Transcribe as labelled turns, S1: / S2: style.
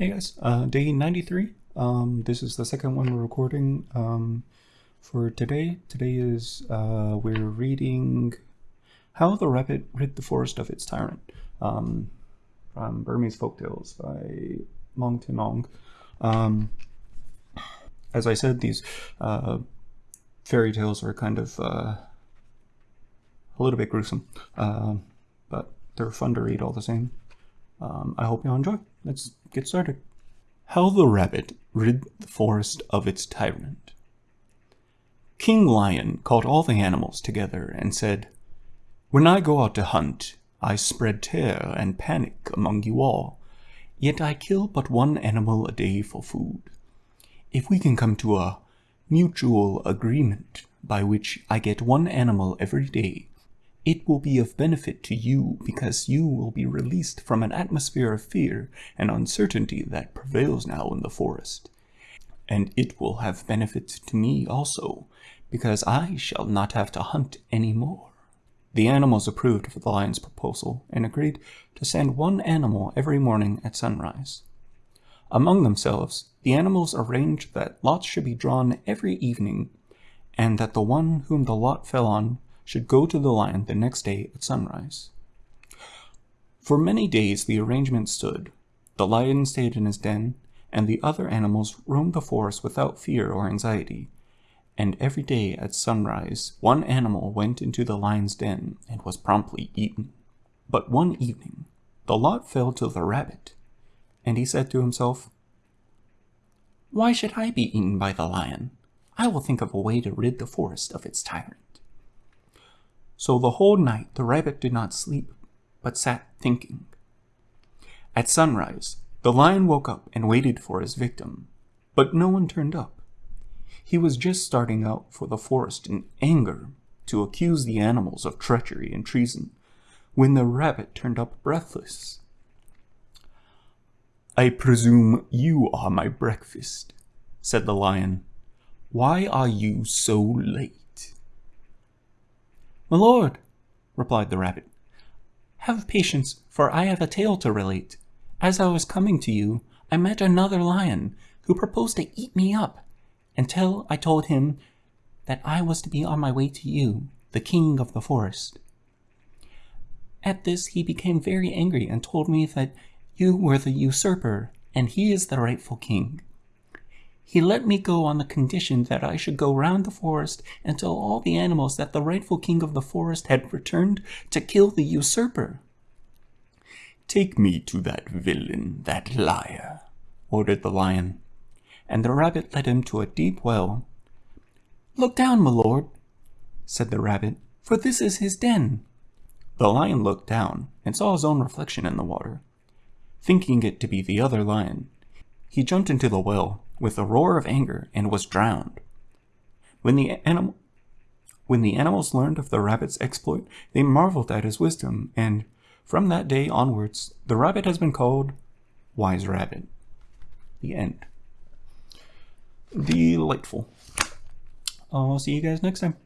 S1: Hey guys, uh, day 93. Um, this is the second one we're recording um, for today. Today is uh, we're reading How the Rabbit Rid the Forest of Its Tyrant um, from Burmese Folktales by Maung Htin Aung. Um, as I said, these uh, fairy tales are kind of uh, a little bit gruesome, uh, but they're fun to read all the same. Um, I hope you enjoy. Let's get started. How the Rabbit Rid the Forest of Its Tyrant King Lion called all the animals together and said, When I go out to hunt, I spread terror and panic among you all, yet I kill but one animal a day for food. If we can come to a mutual agreement by which I get one animal every day, it will be of benefit to you because you will be released from an atmosphere of fear and uncertainty that prevails now in the forest. And it will have benefit to me also, because I shall not have to hunt any more. The animals approved of the lion's proposal and agreed to send one animal every morning at sunrise. Among themselves, the animals arranged that lots should be drawn every evening, and that the one whom the lot fell on should go to the lion the next day at sunrise. For many days the arrangement stood. The lion stayed in his den, and the other animals roamed the forest without fear or anxiety. And every day at sunrise, one animal went into the lion's den and was promptly eaten. But one evening, the lot fell to the rabbit, and he said to himself, Why should I be eaten by the lion? I will think of a way to rid the forest of its tyrant. So the whole night the rabbit did not sleep, but sat thinking. At sunrise, the lion woke up and waited for his victim, but no one turned up. He was just starting out for the forest in anger to accuse the animals of treachery and treason, when the rabbit turned up breathless. I presume you are my breakfast, said the lion. Why are you so late?
S2: My lord, replied the rabbit, have patience, for I have a tale to relate. As I was coming to you, I met another lion, who proposed to eat me up, until I told him that I was to be on my way to you, the king of the forest. At this he became very angry and told me that you were the usurper, and he is the rightful king. He let me go on the condition that I should go round the forest and tell all the animals that the rightful king of the forest had returned to kill the usurper.
S1: Take me to that villain, that liar, ordered the lion, and the rabbit led him to a deep well.
S2: Look down, my lord, said the rabbit, for this is his den.
S1: The lion looked down and saw his own reflection in the water. Thinking it to be the other lion, he jumped into the well with a roar of anger and was drowned. When the, anim when the animals learned of the rabbit's exploit, they marveled at his wisdom, and from that day onwards, the rabbit has been called Wise Rabbit. The end. Delightful. I'll see you guys next time.